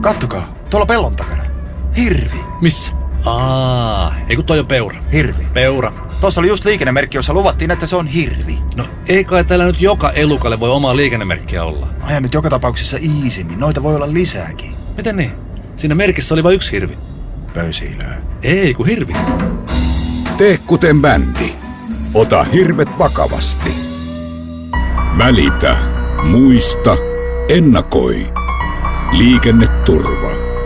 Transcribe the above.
Kattokaa, tuolla pellon takana. Hirvi, Missä? Aa, ei kun toi on peura. hirvi. Peura. Tuossa oli just liikennemerkki, jossa luvattiin, että se on hirvi. No ei kai täällä nyt joka elukalle voi omaa liikennemerkkiä olla. Aja nyt joka tapauksessa iisimmin, noita voi olla lisääkin. Miten niin? Siinä merkissä oli vain yksi hirvi. Pöysiilöö. Ei, kun hirvi. Tee kuten bändi. Ota hirvet vakavasti. Välitä. Muista. Ennakoi. Liikenneturva.